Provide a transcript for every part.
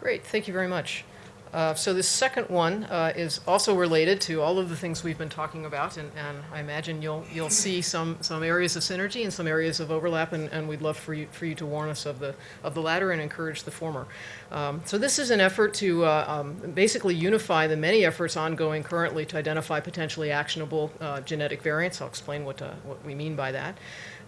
Great, thank you very much. Uh, so this second one uh, is also related to all of the things we've been talking about, and, and, I imagine you'll you'll see some some areas of synergy and some areas of overlap, and, and we'd love for you for you to warn us of the of the latter and encourage the former. Um, so this is an effort to uh, um, basically unify the many efforts ongoing currently to identify potentially actionable uh, genetic variants. I'll explain what uh, what we mean by that.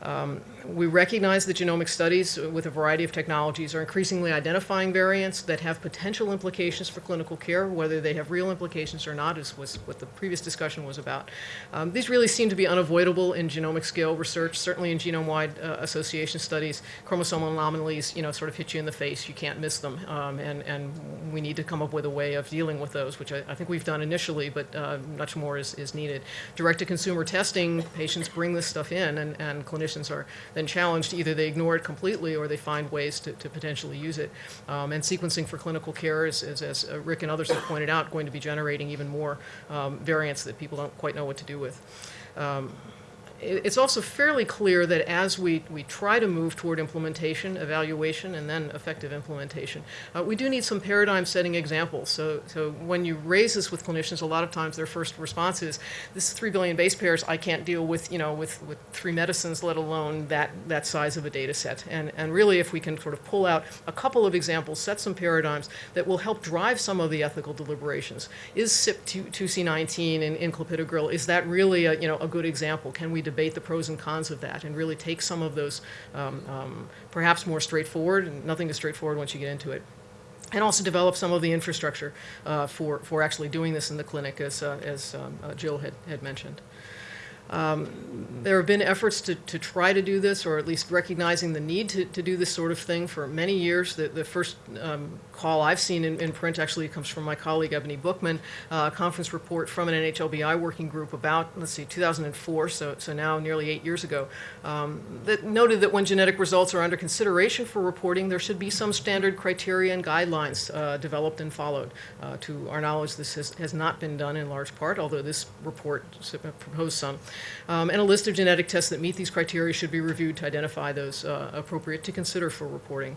Um, we recognize that genomic studies with a variety of technologies are increasingly identifying variants that have potential implications for clinical care, whether they have real implications or not is was what the previous discussion was about. Um, these really seem to be unavoidable in genomic scale research, certainly in genome-wide uh, association studies. Chromosomal anomalies, you know, sort of hit you in the face. You can't miss them, um, and, and we need to come up with a way of dealing with those, which I, I think we've done initially, but uh, much more is, is needed. Direct-to-consumer testing, patients bring this stuff in, and, and clinicians are then challenged. Either they ignore it completely or they find ways to, to potentially use it. Um, and sequencing for clinical care is, is, as uh, Rick and others have pointed out, going to be generating even more um, variants that people don't quite know what to do with. Um, it's also fairly clear that as we, we try to move toward implementation, evaluation, and then effective implementation, uh, we do need some paradigm setting examples. So, so when you raise this with clinicians, a lot of times their first response is, this is 3 billion base pairs, I can't deal with, you know, with, with three medicines, let alone that, that size of a data set. And, and really, if we can sort of pull out a couple of examples, set some paradigms that will help drive some of the ethical deliberations. Is CYP2C19 in, in clopidogrel, is that really a, you know, a good example? Can we debate the pros and cons of that and really take some of those um, um, perhaps more straightforward, and nothing is straightforward once you get into it, and also develop some of the infrastructure uh, for, for actually doing this in the clinic, as, uh, as um, uh, Jill had, had mentioned. Um, there have been efforts to, to try to do this, or at least recognizing the need to, to do this sort of thing for many years. The, the first um, call I've seen in, in, print actually comes from my colleague Ebony Bookman, uh, a conference report from an NHLBI working group about, let's see, 2004, so, so now nearly eight years ago, um, that noted that when genetic results are under consideration for reporting, there should be some standard criteria and guidelines uh, developed and followed. Uh, to our knowledge, this has, has not been done in large part, although this report proposed some. Um, and a list of genetic tests that meet these criteria should be reviewed to identify those uh, appropriate to consider for reporting.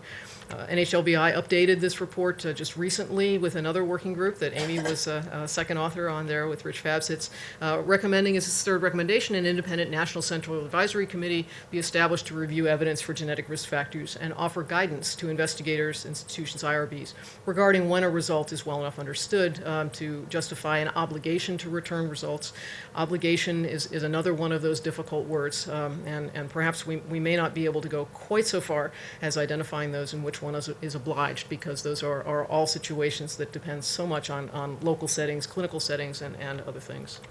Uh, NHLBI updated this report uh, just recently with another working group that Amy was a, a second author on there with Rich Fabsitz, uh, recommending as its third recommendation an independent National Central Advisory Committee be established to review evidence for genetic risk factors and offer guidance to investigators, institutions, IRBs, regarding when a result is well enough understood um, to justify an obligation to return results. Obligation is, is another one of those difficult words, um, and, and perhaps we, we may not be able to go quite so far as identifying those in which which one is, is obliged because those are, are all situations that depend so much on, on local settings, clinical settings, and, and other things.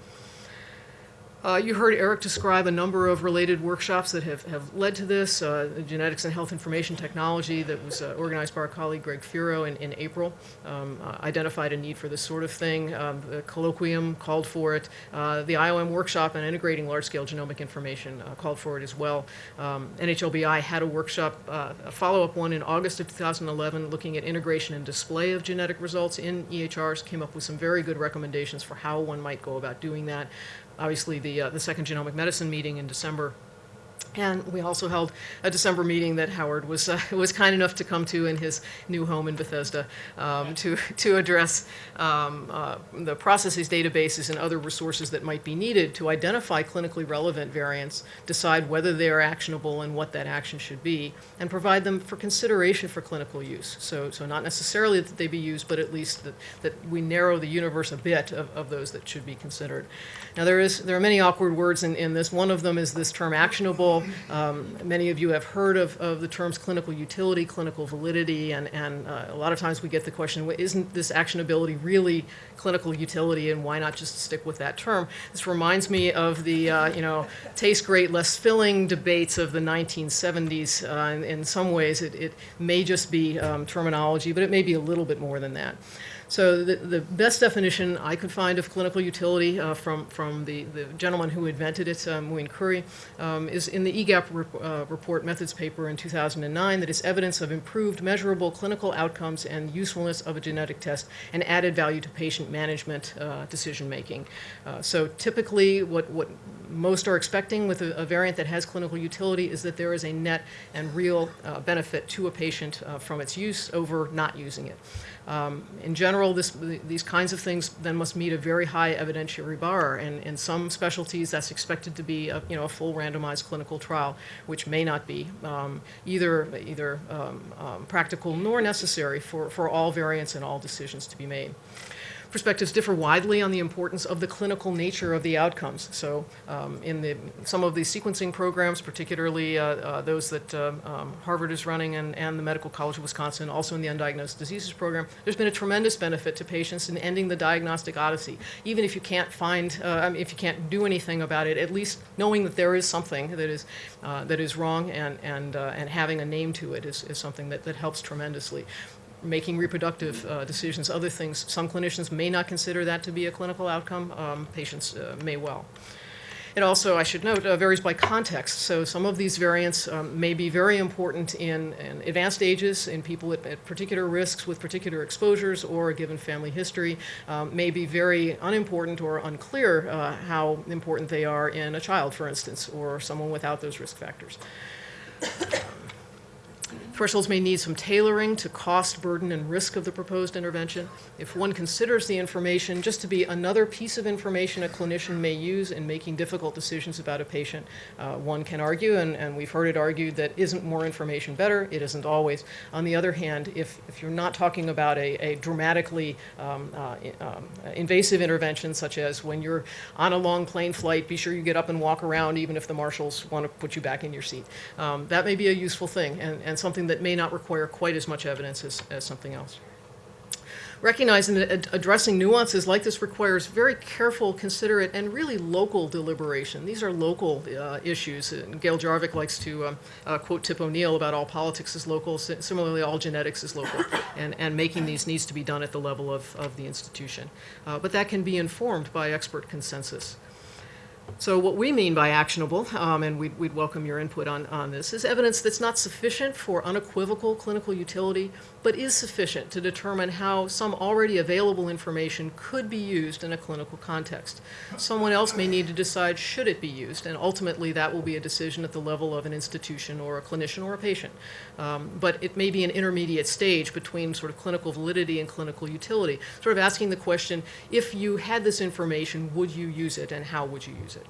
Uh, you heard Eric describe a number of related workshops that have, have led to this, uh, genetics and health information technology that was uh, organized by our colleague Greg Feero in, in April, um, uh, identified a need for this sort of thing. Um, the colloquium called for it. Uh, the IOM workshop on integrating large-scale genomic information uh, called for it as well. Um, NHLBI had a workshop, a follow-up one in August of 2011 looking at integration and display of genetic results in EHRs, came up with some very good recommendations for how one might go about doing that obviously the, uh, the second genomic medicine meeting in December and we also held a December meeting that Howard was uh, was kind enough to come to in his new home in Bethesda um, to to address um, uh, the processes, databases, and other resources that might be needed to identify clinically relevant variants, decide whether they are actionable and what that action should be, and provide them for consideration for clinical use. So so not necessarily that they be used, but at least that that we narrow the universe a bit of, of those that should be considered. Now there is there are many awkward words in, in this. One of them is this term actionable. Um, many of you have heard of, of the terms clinical utility, clinical validity, and, and uh, a lot of times we get the question, isn't this actionability really clinical utility and why not just stick with that term? This reminds me of the, uh, you know, taste great, less filling debates of the 1970s. Uh, in, in, some ways it, it may just be um, terminology, but it may be a little bit more than that. So the, the best definition I could find of clinical utility uh, from, from the, the gentleman who invented it, uh, Muin Khoury, um, is in the EGAPP rep, uh, report methods paper in 2009 that is evidence of improved measurable clinical outcomes and usefulness of a genetic test and added value to patient management uh, decision making. Uh, so typically what, what most are expecting with a, a, variant that has clinical utility is that there is a net and real uh, benefit to a patient from its use over not using it. Um, in general, this, these kinds of things then must meet a very high evidentiary bar, and in some specialties that's expected to be a, you know, a full randomized clinical trial, which may not be um, either, either um, um practical nor necessary for, for all variants and all decisions to be made perspectives differ widely on the importance of the clinical nature of the outcomes. So um, in the, some of the sequencing programs, particularly uh, uh, those that uh, um, Harvard is running and, and the Medical College of Wisconsin, also in the Undiagnosed Diseases Program, there's been a tremendous benefit to patients in ending the diagnostic odyssey. Even if you can't find, uh, I mean, if you can't do anything about it, at least knowing that there is something that is, uh, that is wrong and, and, and having a name to it is, is something that, that helps tremendously making reproductive uh, decisions, other things. Some clinicians may not consider that to be a clinical outcome. Um, patients uh, may well. It also, I should note, uh, varies by context. So some of these variants um, may be very important in, in advanced ages, in people at, at, particular risks with particular exposures or a given family history, um, may be very unimportant or unclear uh, how important they are in a child, for instance, or someone without those risk factors. Thresholds may need some tailoring to cost, burden, and risk of the proposed intervention. If one considers the information just to be another piece of information a clinician may use in making difficult decisions about a patient, uh, one can argue, and, and, we've heard it argued, that isn't more information better? It isn't always. On the other hand, if, if you're not talking about a, a dramatically um, uh, um, invasive intervention, such as when you're on a long plane flight, be sure you get up and walk around even if the marshals want to put you back in your seat. Um, that may be a useful thing and, and something something that may not require quite as much evidence as, as something else. Recognizing that addressing nuances like this requires very careful, considerate, and really local deliberation. These are local uh, issues. And Gail Jarvik likes to um, uh, quote Tip O'Neill about all politics is local. Similarly, all genetics is local. And, and making these needs to be done at the level of, of the institution. Uh, but that can be informed by expert consensus. So what we mean by actionable, um, and we'd, we'd, welcome your input on, on this, is evidence that's not sufficient for unequivocal clinical utility, but is sufficient to determine how some already available information could be used in a clinical context. Someone else may need to decide should it be used, and ultimately that will be a decision at the level of an institution or a clinician or a patient. Um, but it may be an intermediate stage between sort of clinical validity and clinical utility, sort of asking the question, if you had this information, would you use it, and how would you use it?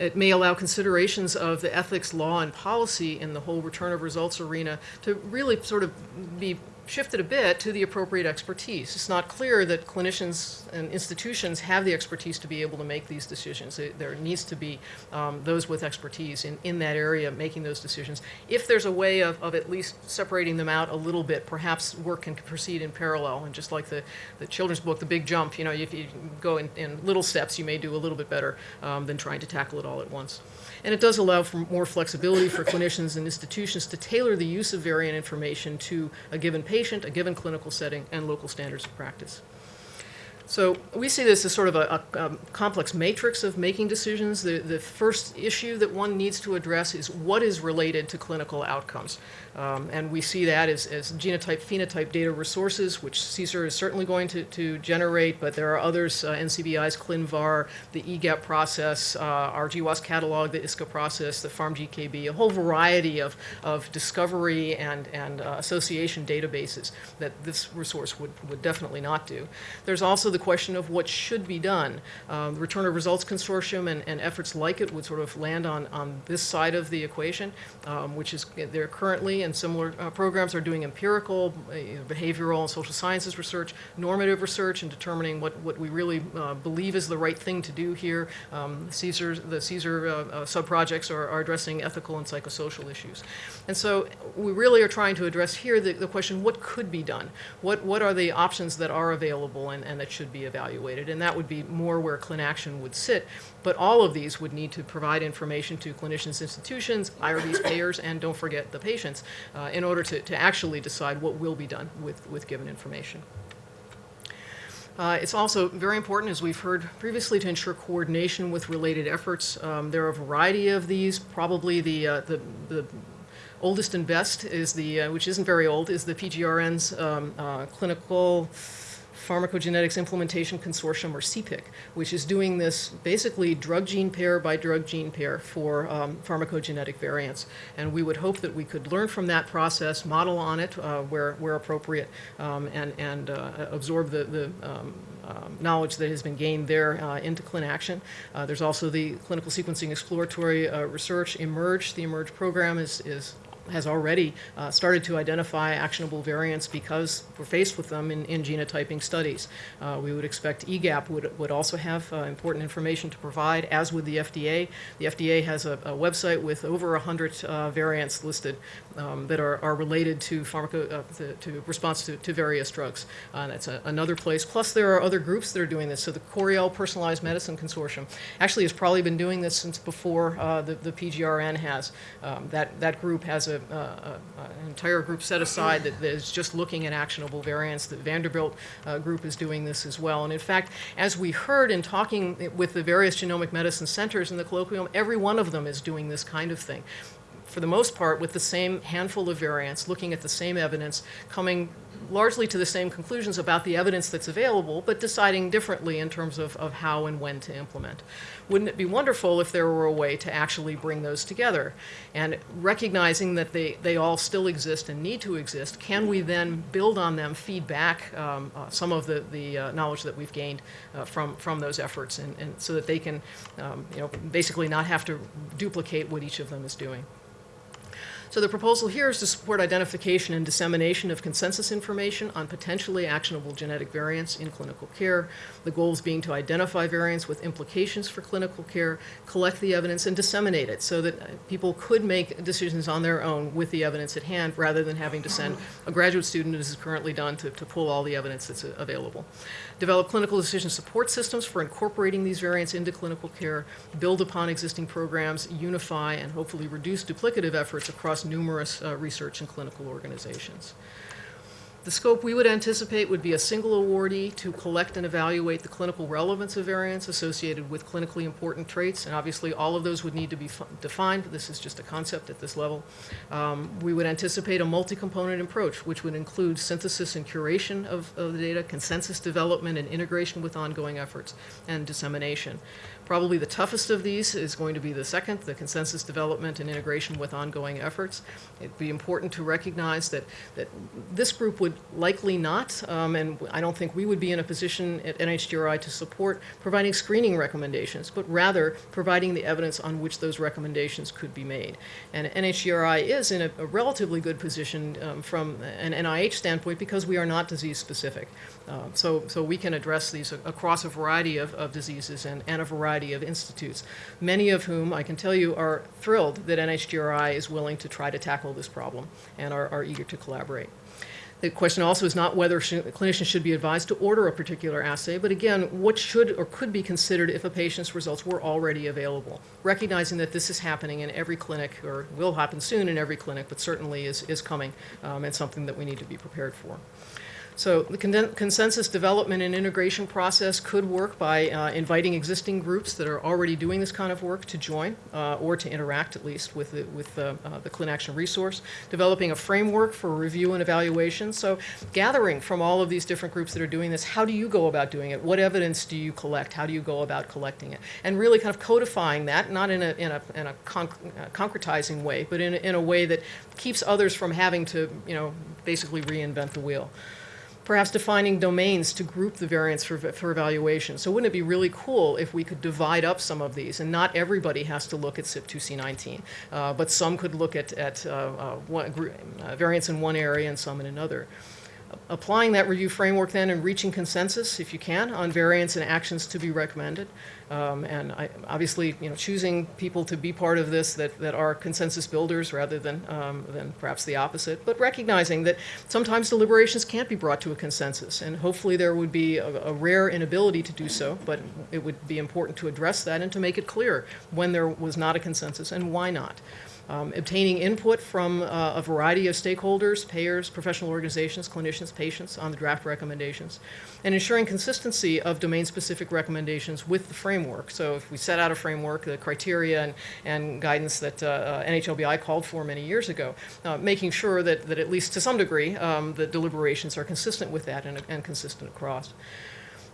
It may allow considerations of the ethics, law, and policy in the whole return of results arena to really sort of be shifted a bit to the appropriate expertise. It's not clear that clinicians and institutions have the expertise to be able to make these decisions. There needs to be um, those with expertise in, in that area making those decisions. If there's a way of, of at least separating them out a little bit, perhaps work can proceed in parallel. And just like the, the children's book, The Big Jump, you know, if you go in, in little steps, you may do a little bit better um, than trying to tackle it all at once. And it does allow for more flexibility for clinicians and institutions to tailor the use of variant information to a given patient, a given clinical setting, and local standards of practice. So we see this as sort of a, a, a, complex matrix of making decisions. The, the first issue that one needs to address is what is related to clinical outcomes. Um, and we see that as, as genotype phenotype data resources, which CSER is certainly going to, to generate, but there are others, uh, NCBI's ClinVar, the EGAPP process, uh, our GWAS catalog, the ISCA process, the PharmGKB, a whole variety of, of discovery and, and uh, association databases that this resource would, would definitely not do. There's also the question of what should be done. Um, the Return of Results Consortium and, and, efforts like it would sort of land on, on this side of the equation, um, which is they're currently and similar uh, programs are doing empirical, uh, behavioral and social sciences research, normative research, and determining what, what we really uh, believe is the right thing to do here. Um, CSER, the CSER uh, uh, sub-projects are, are, addressing ethical and psychosocial issues. And so we really are trying to address here the, the question, what could be done? What, what are the options that are available and, and that should be evaluated? And that would be more where ClinAction would sit. But all of these would need to provide information to clinicians, institutions, IRBs, payers, and don't forget the patients uh, in order to, to actually decide what will be done with, with given information. Uh, it's also very important, as we've heard previously, to ensure coordination with related efforts. Um, there are a variety of these. Probably the, uh, the, the, oldest and best is the, uh, which isn't very old, is the PGRN's um, uh, clinical Pharmacogenetics Implementation Consortium, or CPIC, which is doing this basically drug gene pair by drug gene pair for um, pharmacogenetic variants. And we would hope that we could learn from that process, model on it uh, where, where appropriate, um, and, and uh, absorb the, the um, um, knowledge that has been gained there uh, into ClinAction. Uh, there's also the clinical sequencing exploratory uh, research eMERGE. The eMERGE program is, is has already uh, started to identify actionable variants because we're faced with them in, in genotyping studies. Uh, we would expect EGAPP would, would also have uh, important information to provide, as would the FDA. The FDA has a, a website with over 100 uh, variants listed um, that are, are related to, pharmaco, uh, to, to response to, to various drugs. Uh, that's a, another place. Plus, there are other groups that are doing this. So the Coriell Personalized Medicine Consortium actually has probably been doing this since before the, the PGRN has. Um, that, that group has a an entire group set aside that, that is just looking at actionable variants. The Vanderbilt uh, group is doing this as well. And in fact, as we heard in talking with the various genomic medicine centers in the colloquium, every one of them is doing this kind of thing for the most part, with the same handful of variants, looking at the same evidence, coming largely to the same conclusions about the evidence that's available, but deciding differently in terms of, of how and when to implement. Wouldn't it be wonderful if there were a way to actually bring those together? And recognizing that they, they all still exist and need to exist, can we then build on them, feed back um, uh, some of the, the uh, knowledge that we've gained uh, from, from those efforts, and, and so that they can um, you know, basically not have to duplicate what each of them is doing. So the proposal here is to support identification and dissemination of consensus information on potentially actionable genetic variants in clinical care. The goals being to identify variants with implications for clinical care, collect the evidence, and disseminate it so that uh, people could make decisions on their own with the evidence at hand rather than having to send a graduate student, as is currently done, to, to pull all the evidence that's uh, available. Develop clinical decision support systems for incorporating these variants into clinical care, build upon existing programs, unify, and hopefully reduce duplicative efforts across numerous uh, research and clinical organizations. The scope we would anticipate would be a single awardee to collect and evaluate the clinical relevance of variants associated with clinically important traits, and obviously all of those would need to be defined, this is just a concept at this level. Um, we would anticipate a multi-component approach, which would include synthesis and curation of, of the data, consensus development and integration with ongoing efforts, and dissemination. Probably the toughest of these is going to be the second, the consensus development and integration with ongoing efforts. It'd be important to recognize that, that this group would likely not, um, and I don't think we would be in a position at NHGRI to support providing screening recommendations, but rather providing the evidence on which those recommendations could be made. And NHGRI is in a, a relatively good position um, from an NIH standpoint because we are not disease specific. Uh, so, so we can address these across a variety of, of diseases and, and a variety of institutes, many of whom I can tell you are thrilled that NHGRI is willing to try to tackle this problem and are, are eager to collaborate. The question also is not whether sh clinicians should be advised to order a particular assay, but again, what should or could be considered if a patient's results were already available, recognizing that this is happening in every clinic, or will happen soon in every clinic, but certainly is, is coming um, and something that we need to be prepared for. So the consensus development and integration process could work by uh, inviting existing groups that are already doing this kind of work to join uh, or to interact at least with the, with the, uh, the ClinAction resource, developing a framework for review and evaluation. So gathering from all of these different groups that are doing this, how do you go about doing it? What evidence do you collect? How do you go about collecting it? And really kind of codifying that, not in a, in a, in a conc uh, concretizing way, but in a, in a way that keeps others from having to, you know, basically reinvent the wheel perhaps defining domains to group the variants for, for evaluation. So wouldn't it be really cool if we could divide up some of these and not everybody has to look at CYP2C19, uh, but some could look at, at uh, uh, one, uh, variants in one area and some in another applying that review framework then and reaching consensus, if you can, on variants and actions to be recommended. Um, and I, obviously, you know, choosing people to be part of this that, that are consensus builders rather than, um, than perhaps the opposite, but recognizing that sometimes deliberations can't be brought to a consensus. And hopefully there would be a, a rare inability to do so, but it would be important to address that and to make it clear when there was not a consensus and why not. Um, obtaining input from uh, a variety of stakeholders, payers, professional organizations, clinicians, patients on the draft recommendations, and ensuring consistency of domain-specific recommendations with the framework. So if we set out a framework, the criteria and, and guidance that uh, uh, NHLBI called for many years ago, uh, making sure that, that at least to some degree um, the deliberations are consistent with that and, and consistent across.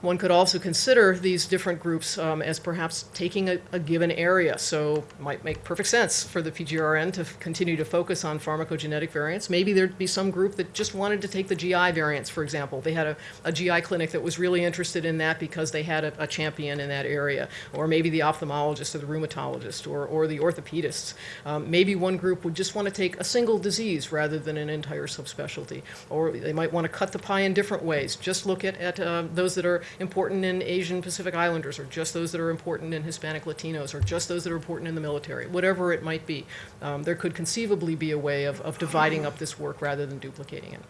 One could also consider these different groups um, as perhaps taking a, a, given area. So it might make perfect sense for the PGRN to continue to focus on pharmacogenetic variants. Maybe there'd be some group that just wanted to take the GI variants, for example. They had a, a GI clinic that was really interested in that because they had a, a, champion in that area. Or maybe the ophthalmologist or the rheumatologist or, or the orthopedists. Um, maybe one group would just want to take a single disease rather than an entire subspecialty. Or they might want to cut the pie in different ways. Just look at, at uh, those that are important in Asian Pacific Islanders, or just those that are important in Hispanic Latinos, or just those that are important in the military, whatever it might be. Um, there could conceivably be a way of, of dividing up this work rather than duplicating it.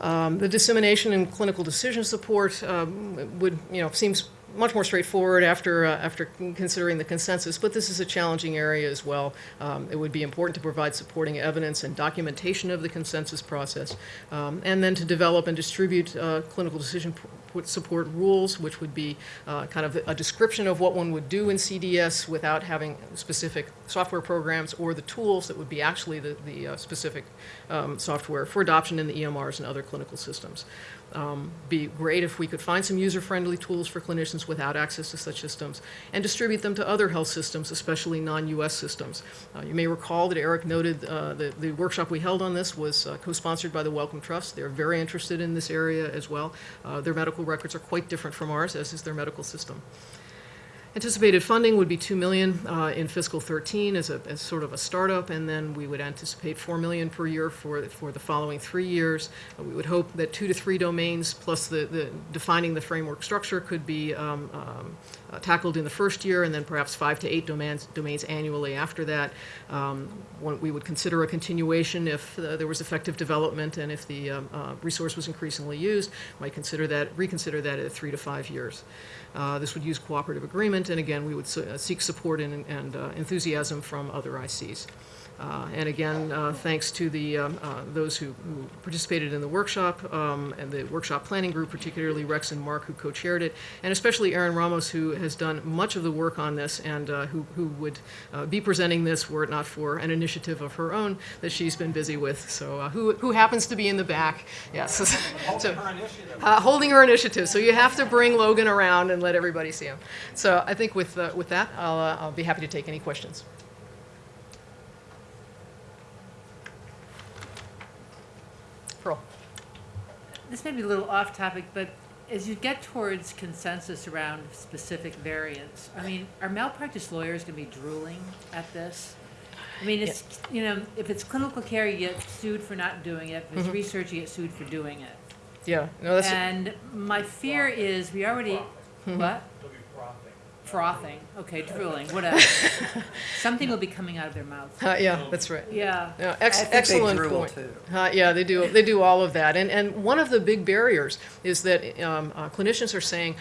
Um, the dissemination and clinical decision support um, would, you know, seems much more straightforward after, uh, after considering the consensus, but this is a challenging area as well. Um, it would be important to provide supporting evidence and documentation of the consensus process, um, and then to develop and distribute uh, clinical decision support rules, which would be uh, kind of a description of what one would do in CDS without having specific software programs or the tools that would be actually the, the uh, specific um, software for adoption in the EMRs and other clinical systems. Um, be great if we could find some user-friendly tools for clinicians without access to such systems and distribute them to other health systems, especially non-U.S. systems. Uh, you may recall that Eric noted uh, the, the workshop we held on this was uh, co-sponsored by the Wellcome Trust. They're very interested in this area as well. Uh, their medical records are quite different from ours, as is their medical system. Anticipated funding would be 2 million uh, in fiscal 13 as, a, as sort of a startup, and then we would anticipate 4 million per year for, for the following three years. Uh, we would hope that two to three domains plus the, the defining the framework structure could be um, um, uh, tackled in the first year, and then perhaps five to eight domains, domains annually after that. Um, we would consider a continuation if uh, there was effective development and if the um, uh, resource was increasingly used. Might consider that, reconsider that at three to five years. Uh, this would use cooperative agreement, and again, we would uh, seek support and, and uh, enthusiasm from other ICs. Uh, and again, uh, thanks to the uh, those who, who, participated in the workshop um, and the workshop planning group, particularly Rex and Mark, who co-chaired it, and especially Erin Ramos, who has done much of the work on this and who, who would be presenting this were it not for an initiative of her own that she's been busy with. So who, who happens to be in the back? Yes. so, holding, her holding her initiative. So you have to bring Logan around and let everybody see him. So I think with, with that, I'll, I'll be happy to take any questions. Pearl. This may be a little off topic, but as you get towards consensus around specific variants, I mean, are malpractice lawyers going to be drooling at this? I mean, it's, you know, if it's clinical care, you get sued for not doing it. If it's mm-hmm. research, you get sued for doing it. Yeah, no, that's, And my fear is, we already, what? They'll be frothing. Frothing, okay, drooling, whatever. Something will be coming out of their mouth. uh, yeah, that's right. Yeah. Yeah, ex- I think they excellent drool, point. too. Uh, yeah, they do. They do all of that, and and one of the big barriers is that um, uh, clinicians are saying,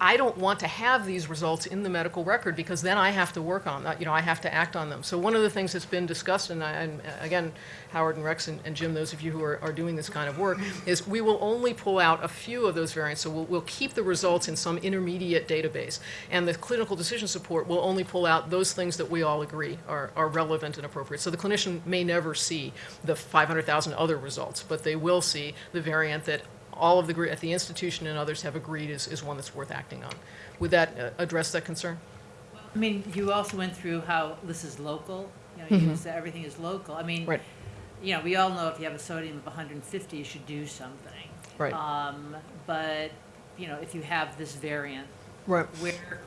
I don't want to have these results in the medical record because then I have to work on that. You know, I have to act on them. So one of the things that's been discussed, and, I, and uh, again, Howard and Rex and, and Jim, those of you who are, are, doing this kind of work, is we will only pull out a few of those variants. So we'll, we'll keep the results in some intermediate database, and the clinical decision support will only pull out those things that we all agree are, are relevant and appropriate. So the clinician may never see the 500,000 other results, but they will see the variant that all of the, group at the institution and others have agreed is, is one that's worth acting on. Would that uh, address that concern? I mean, you also went through how this is local, you know, you said everything is local. I mean, Right. you know, we all know if you have a sodium of 150, you should do something. Right. Um, but, you know, if you have this variant, Right. where,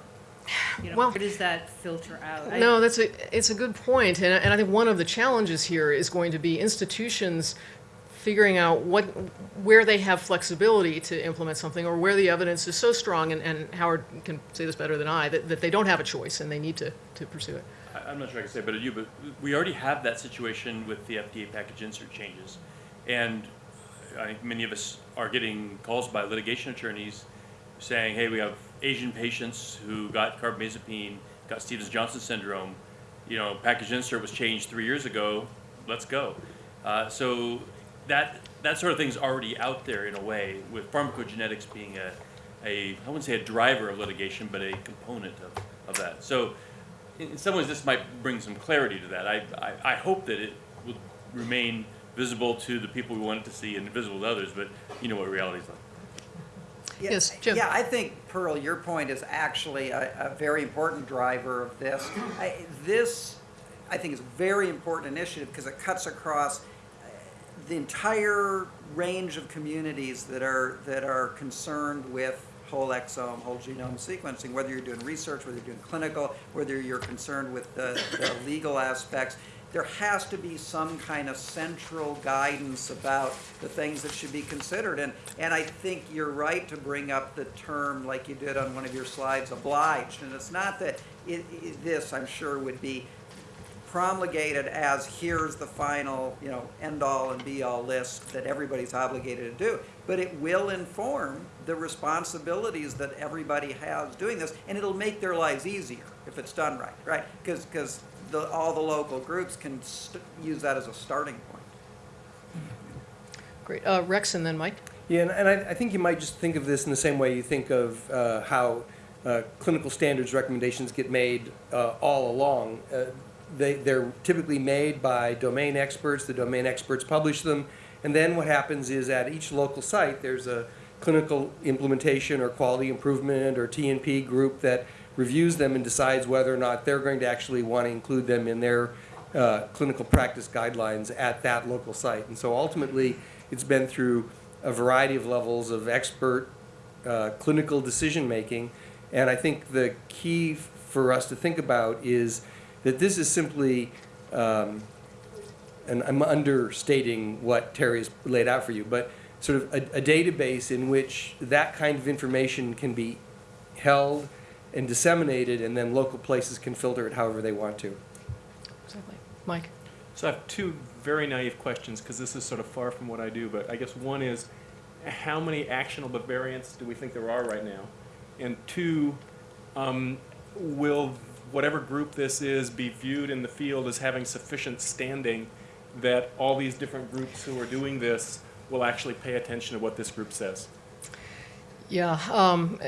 you know, Well- where does that filter out? No, that's a, it's a good point, and, and I think one of the challenges here is going to be institutions figuring out what, where they have flexibility to implement something, or where the evidence is so strong, and, and Howard can say this better than I, that, that they don't have a choice and they need to, to pursue it. I'm not sure I can say better than you, but we already have that situation with the FDA package insert changes. And I think many of us are getting calls by litigation attorneys saying, hey, we have Asian patients who got carbamazepine, got Stevens-Johnson syndrome. you know, package insert was changed three years ago, let's go. Uh, so that, that sort of thing's already out there in a way, with pharmacogenetics being a, a, I wouldn't say a driver of litigation, but a component of, of that. So in in some ways, this might bring some clarity to that. I, I, I hope that it will remain visible to the people we want it to see and invisible to others, but you know what reality is like. Yeah, Yes, Jim. Yeah, I think, Pearl, your point is actually a, a very important driver of this. I, this, I think, is a very important initiative because it cuts across the entire range of communities that are, that are concerned with whole exome, whole genome sequencing, whether you're doing research, whether you're doing clinical, whether you're concerned with the, the legal aspects. There has to be some kind of central guidance about the things that should be considered. And, and I think you're right to bring up the term, like you did on one of your slides, obliged. And it's not that it, it, this, I'm sure, would be promulgated as here's the final, you know, end-all and be-all list that everybody's obligated to do. But it will inform the responsibilities that everybody has doing this, and it'll make their lives easier if it's done right, right? Because, because the, all the local groups can st- use that as a starting point. Great. Uh, Rex and then Mike? Yeah, and, and I, I think you might just think of this in the same way you think of uh, how uh, clinical standards recommendations get made uh, all along. Uh, they, they're typically made by domain experts. The domain experts publish them, and then what happens is at each local site there's a clinical implementation or quality improvement or TNP group that reviews them and decides whether or not they're going to actually want to include them in their uh, clinical practice guidelines at that local site. And so ultimately, it's been through a variety of levels of expert uh, clinical decision making. And I think the key for us to think about is that this is simply, um, and I'm understating what Teri has laid out for you, but sort of a, a database in which that kind of information can be held and disseminated, and then local places can filter it however they want to. Exactly. Mike? So I have two very naive questions because this is sort of far from what I do, but I guess one is how many actionable variants do we think there are right now? And two, um, will whatever group this is be viewed in the field as having sufficient standing that all these different groups who are doing this will actually pay attention to what this group says? Yeah, um,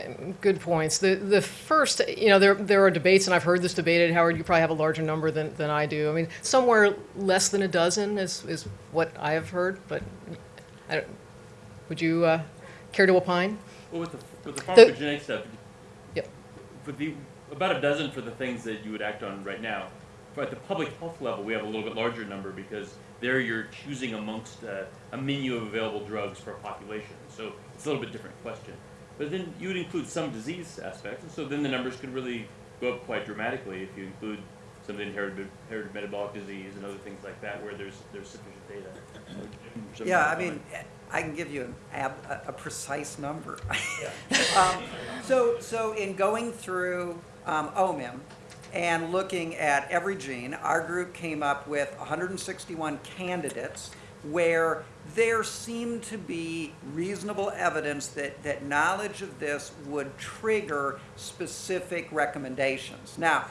good points. The the first, you know, there there are debates, and I've heard this debated. Howard, you probably have a larger number than, than I do. I mean, somewhere less than a dozen is, is what I have heard. But I don't, would you uh, care to opine? Well, with the, with the The- pharmacogenetic stuff, Yep. for the, about a dozen for the things that you would act on right now. But at the public health level, we have a little bit larger number because there you're choosing amongst uh, a menu of available drugs for a population. So it's a little bit different question. But then you would include some disease aspects, and so then the numbers could really go up quite dramatically if you include some of the inherited, inherited metabolic disease and other things like that where there's there's sufficient data. Some Yeah, I mean, I can give you an ab, a- a precise number. um, so, so in going through um, OMIM and looking at every gene, our group came up with 161 candidates where there seemed to be reasonable evidence that, that knowledge of this would trigger specific recommendations. Now,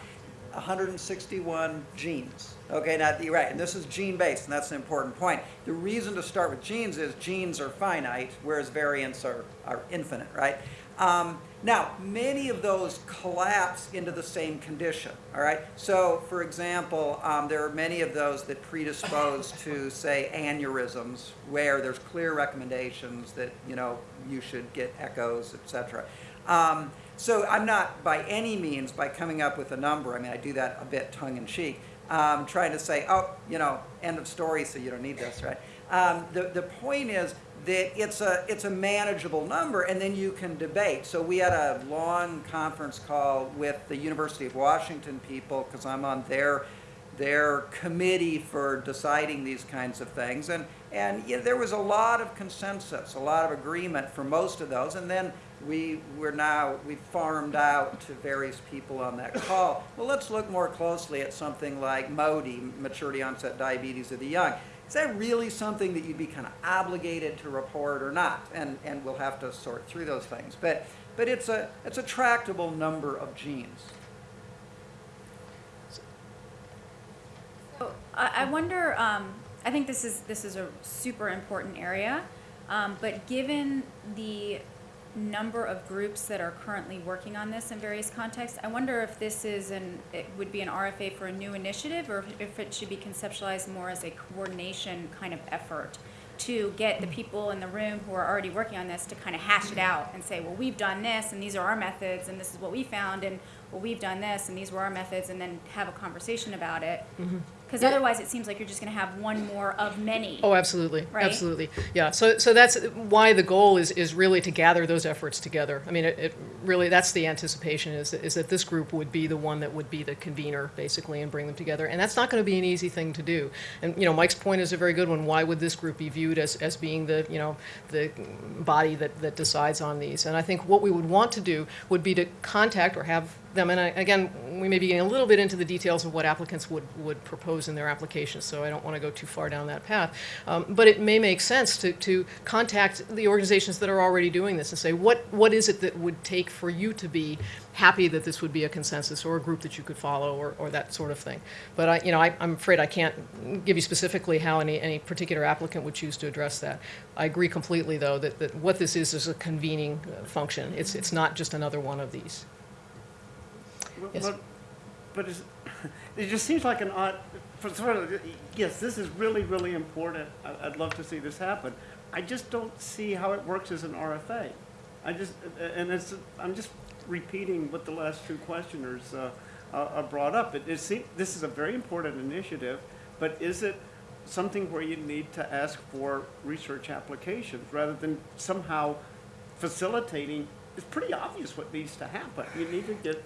161 genes. Okay, now you're right, and this is gene based, and that's an important point. The reason to start with genes is genes are finite, whereas variants are, are infinite, right? Um, now, many of those collapse into the same condition, all right? So, for example, um, there are many of those that predispose to, say, aneurysms, where there's clear recommendations that, you know, you should get echoes, et cetera. Um, so I'm not by any means by coming up with a number. I mean, I do that a bit tongue in cheek, um, trying to say, oh, you know, end of story, so you don't need this, right? Um, the the point is that it's a it's a manageable number, and then you can debate. So we had a long conference call with the University of Washington people because I'm on their their committee for deciding these kinds of things. And, and yeah, there was a lot of consensus, a lot of agreement for most of those. And then we were now, we farmed out to various people on that call. Well, let's look more closely at something like MODY, maturity onset diabetes of the young. Is that really something that you'd be kind of obligated to report or not? And, and we'll have to sort through those things. But, but it's, a, it's a tractable number of genes. I wonder, um, I think this is, this is a super important area, um, but given the number of groups that are currently working on this in various contexts, I wonder if this is an, it would be an RFA for a new initiative, or if it should be conceptualized more as a coordination kind of effort to get the people in the room who are already working on this to kind of hash it mm-hmm. out and say, well, we've done this, and these are our methods, and this is what we found, and, well, we've done this, and these were our methods, and then have a conversation about it. Mm-hmm. Because otherwise, it seems like you're just gonna have one more of many. Oh, absolutely, Right? absolutely. Yeah, so, so that's why the goal is, is really to gather those efforts together. I mean, it, it really, that's the anticipation, is, is that this group would be the one that would be the convener, basically, and bring them together. And that's not gonna be an easy thing to do. And, you know, Mike's point is a very good one. Why would this group be viewed as, as being the, you know, the body that, that decides on these? And I think what we would want to do would be to contact or have them, and I, again, we may be getting a little bit into the details of what applicants would, would propose in their applications, so I don't want to go too far down that path. Um, but it may make sense to, to contact the organizations that are already doing this and say, what, what is it that would take for you to be happy that this would be a consensus or a group that you could follow or, or that sort of thing? But I, you know, I, I'm afraid I can't give you specifically how any, any particular applicant would choose to address that. I agree completely, though, that, that what this is is a convening uh, function. It's, it's not just another one of these. Yes. But, but it just seems like an odd, for sort of, yes, this is really, really important. I- I'd love to see this happen. I just don't see how it works as an RFA. I just, and it's, I'm just repeating what the last two questioners uh, uh, uh, brought up. It, it seems, this is a very important initiative, but is it something where you need to ask for research applications rather than somehow facilitating? It's pretty obvious what needs to happen. You need to get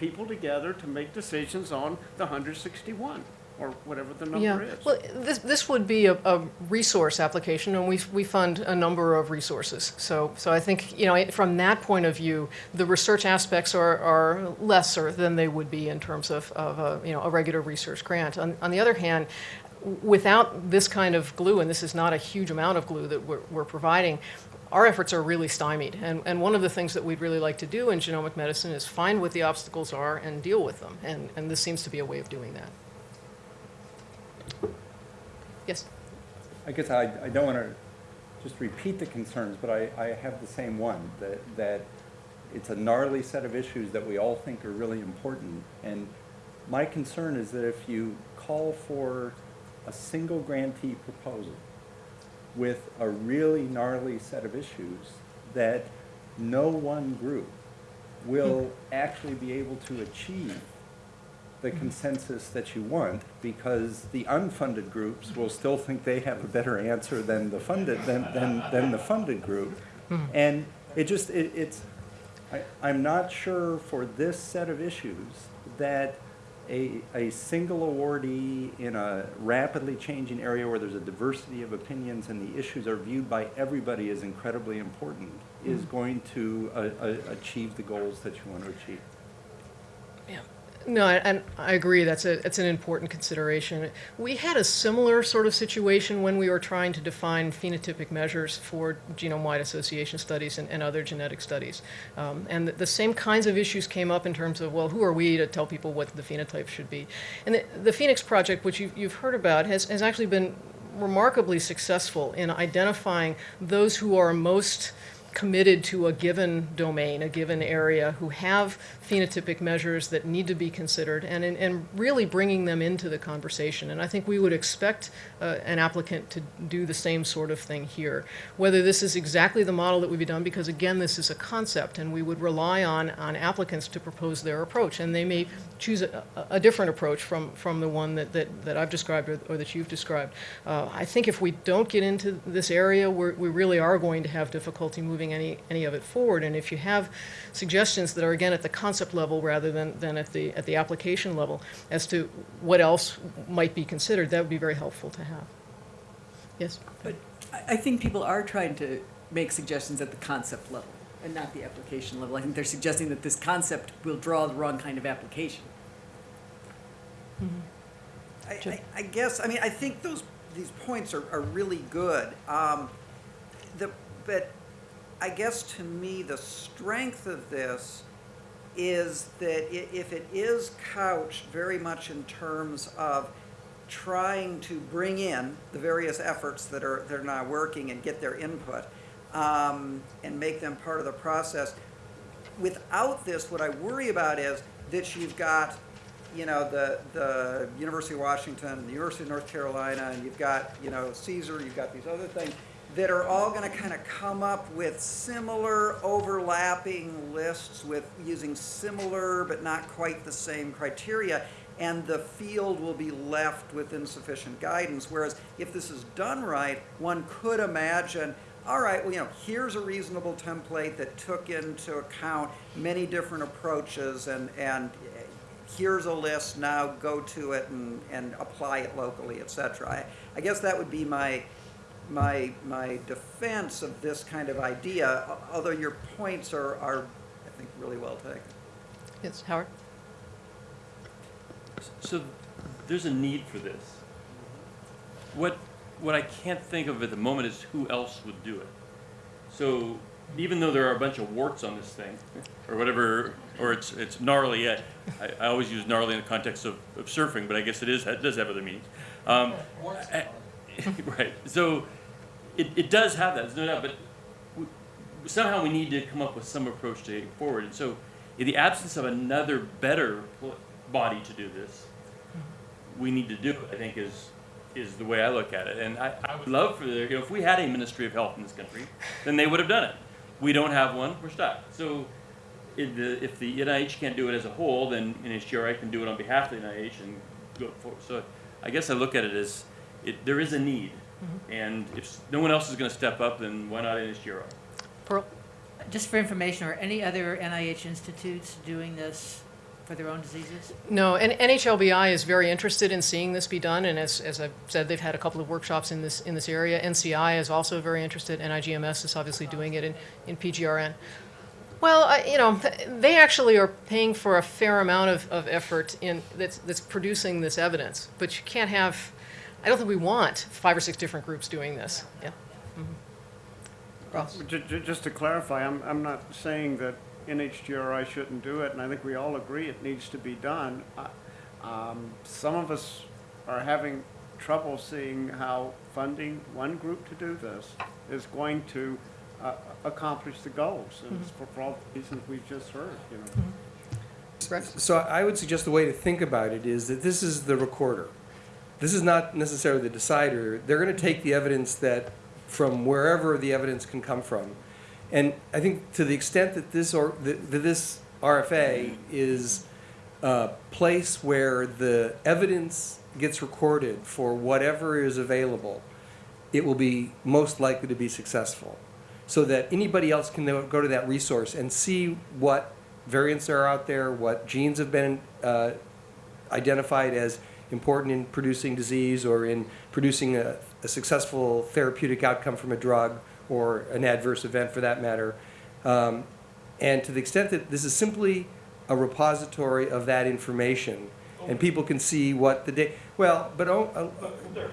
people together to make decisions on the 161, or whatever the Yeah, number is. well, this, this would be a, a resource application, and we, we fund a number of resources. So, so I think, you know, from that point of view, the research aspects are, are lesser than they would be in terms of, of a, you know, a regular research grant. On, on the other hand, without this kind of glue, and this is not a huge amount of glue that we're, we're providing, our efforts are really stymied. And, and one of the things that we'd really like to do in genomic medicine is find what the obstacles are and deal with them. And, and this seems to be a way of doing that. Yes? I guess I, I don't want to just repeat the concerns, but I, I have the same one, that, that it's a gnarly set of issues that we all think are really important. And my concern is that if you call for a single grantee proposal with a really gnarly set of issues, that no one group will hmm. actually be able to achieve the hmm. consensus that you want, because the unfunded groups will still think they have a better answer than the funded, than, than, than the funded group. Hmm. And it just, it, it's, I, I'm not sure for this set of issues that a, a single awardee in a rapidly changing area where there's a diversity of opinions and the issues are viewed by everybody as incredibly important is going to uh, uh, achieve the goals that you want to achieve. Yeah. No, I- and I agree, that's a, it's an important consideration. We had a similar sort of situation when we were trying to define phenotypic measures for genome-wide association studies and, and other genetic studies. Um, and the, the same kinds of issues came up in terms of, well, who are we to tell people what the phenotype should be? And the, the PhenX Project, which you've, you've heard about, has, has actually been remarkably successful in identifying those who are most committed to a given domain, a given area, who have phenotypic measures that need to be considered, and, and, really bringing them into the conversation. And I think we would expect uh, an applicant to do the same sort of thing here. Whether this is exactly the model that would be done, because again, this is a concept, and we would rely on, on applicants to propose their approach, and they may choose a, a- different approach from, from the one that, that, that I've described or, or that you've described. Uh, I think if we don't get into this area, we're, we really are going to have difficulty moving any, any of it forward. And if you have suggestions that are again at the concept level rather than, than at the, at the application level as to what else might be considered, that would be very helpful to have. Yes? But I, I think people are trying to make suggestions at the concept level and not the application level. I think they're suggesting that this concept will draw the wrong kind of application. I, I, I guess, I mean, I think those, these points are, are really good. Um, the, but I guess to me, the strength of this is that if it is couched very much in terms of trying to bring in the various efforts that are, that are now working and get their input, um, and make them part of the process. Without this, what I worry about is that you've got, you know, the, the University of Washington, the University of North Carolina, and you've got, you know, CSER, you've got these other things that are all gonna kind of come up with similar overlapping lists with using similar but not quite the same criteria. And the field will be left with insufficient guidance. Whereas if this is done right, one could imagine all right, well, you know, here's a reasonable template that took into account many different approaches and, and eh, here's a list, now go to it and, and apply it locally, et cetera. I, I guess that would be my, my, my defense of this kind of idea, although your points are, are, I think, really well taken. Yes, Howard? So there's a need for this. What, what I can't think of at the moment is who else would do it. So even though there are a bunch of warts on this thing, or whatever, or it's, it's gnarly, I, I always use gnarly in the context of, of surfing, but I guess it is, it does have other meanings. Um, I- Right, so it, it does have that, there's no doubt, but we- somehow we need to come up with some approach to get forward. And so in the absence of another better body to do this, we need to do it, I think is, is the way I look at it. And I, I would love for there, you know, if we had a Ministry of Health in this country, then they would have done it. We don't have one, we're stuck. So if the, if the NIH can't do it as a whole, then NHGRI can do it on behalf of the NIH and go forward. So I guess I look at it as, it, there is a need. And if no one else is gonna step up, then why not NHGRI? Pearl? Just for information, are any other NIH institutes doing this for their own diseases? No, and NHLBI is very interested in seeing this be done, and as, as I've said, they've had a couple of workshops in this, in this area. NCI is also very interested, NIGMS is obviously oh. doing it in, in PGRN. Well, I, you know, they actually are paying for a fair amount of, of effort in, that's, that's producing this evidence, but you can't have, I don't think we want five or six different groups doing this, yeah. Mhm. Ross? Ju- ju- Just to clarify, I'm, I'm not saying that NHGRI shouldn't do it, and I think we all agree it needs to be done. I- um, Some of us are having trouble seeing how funding one group to do this is going to uh, accomplish the goals, and it's for for all the reasons we've just heard, you know. Rex? So I would suggest the way to think about it is that this is the recorder. This is not necessarily the decider. They're going to take the evidence that, from wherever the evidence can come from. And I think to the extent that this, or, that this RFA is a place where the evidence gets recorded for whatever is available, it will be most likely to be successful. So that anybody else can go to that resource and see what variants are out there, what genes have been uh, identified as important in producing disease or in producing a, a successful therapeutic outcome from a drug or an adverse event for that matter. Um, and to the extent that this is simply a repository of that information, and people can see what the data, well, but, oh, uh,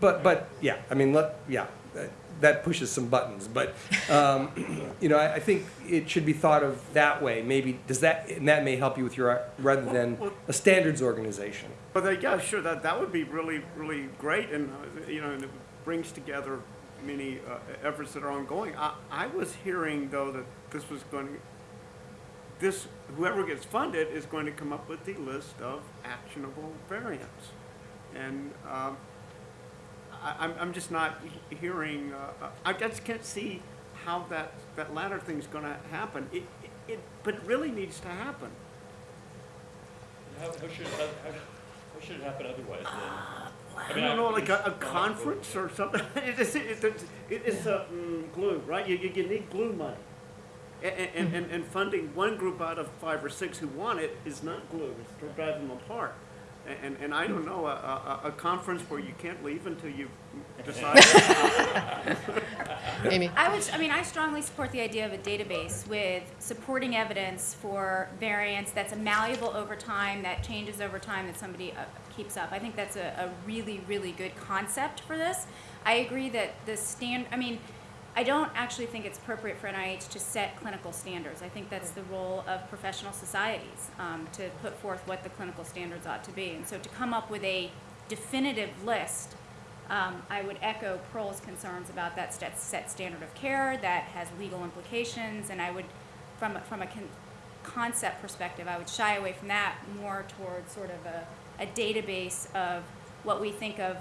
but, but, yeah, I mean, let, yeah, that- that pushes some buttons, but, um, you know, I, I think it should be thought of that way, maybe, does that, and that may help you with your, rather than a standards organization. But uh, yeah, sure, that, that would be really, really great, and, uh, you know, and it brings together many uh, efforts that are ongoing. I, I was hearing, though, that this was going to, this, whoever gets funded is going to come up with the list of actionable variants. And um, I, I'm, I'm just not hearing, uh, uh, I just can't see how that, that latter thing's gonna happen. It, it- it, but it really needs to happen. How, how should, how, how, how should it happen otherwise then? I don't know, like a, a conference or something. It's, it's, it's, it's a mm, glue, right? You, you, you need glue money. And, and, and, and funding one group out of five or six who want it is not glue, it's to drive them apart. And, and, and I don't know, a, a, a conference where you can't leave until you've decided. Amy? I would, I mean, I strongly support the idea of a database with supporting evidence for variants that's malleable over time, that changes over time, that somebody uh, keeps up. I think that's a, a really, really good concept for this. I agree that the stand, I mean, I don't actually think it's appropriate for NIH to set clinical standards. I think that's the role of professional societies, um, to put forth what the clinical standards ought to be. And so to come up with a definitive list, um, I would echo Pearl's concerns about that set, set standard of care that has legal implications, and I would, from, from a con- concept perspective, I would shy away from that more towards sort of a, a database of what we think of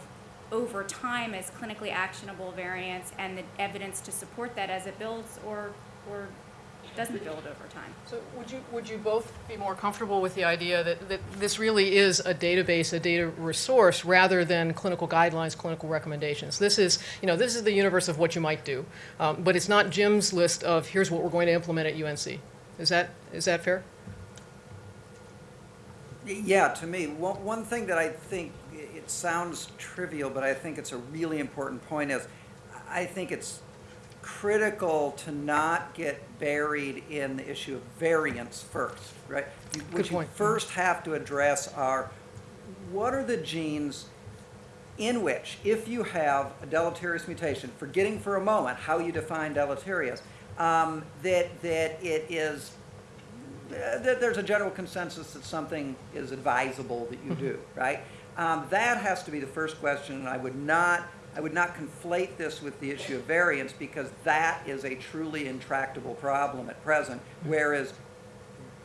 over time as clinically actionable variants and the evidence to support that as it builds or, or doesn't build over time. So would you, would you both be more comfortable with the idea that, that this really is a database, a data resource, rather than clinical guidelines, clinical recommendations? This is, you know, this is the universe of what you might do, um, but it's not Jim's list of, here's what we're going to implement at UNC. Is that, is that fair? Yeah, to me, one, one thing that I think, i- it sounds trivial, but I think it's a really important point is, I think it's critical to not get buried in the issue of variance first, right? You- What you first have to address are, what are the genes in which, if you have a deleterious mutation, forgetting for a moment how you define deleterious, um, that, that it is uh, that there's a general consensus that something is advisable that you do, right? Um, that has to be the first question, and I would not, I would not conflate this with the issue of variance because that is a truly intractable problem at present, whereas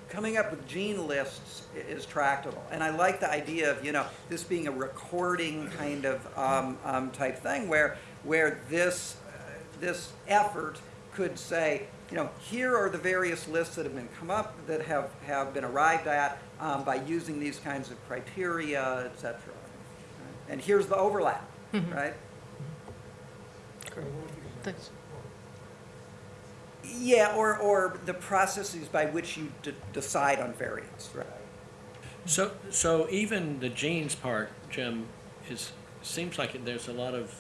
coming up with gene lists is tractable. And I like the idea of, you know, this being a recording kind of um, um, type thing where, where this, uh, this effort could say, you know, here are the various lists that have been come up, that have, have been arrived at um, by using these kinds of criteria, et cetera. And here's the overlap, right? Great. Thanks. Yeah, or, or the processes by which you d- decide on variance, right? So, so even the genes part, Jim, is, seems like there's a lot of,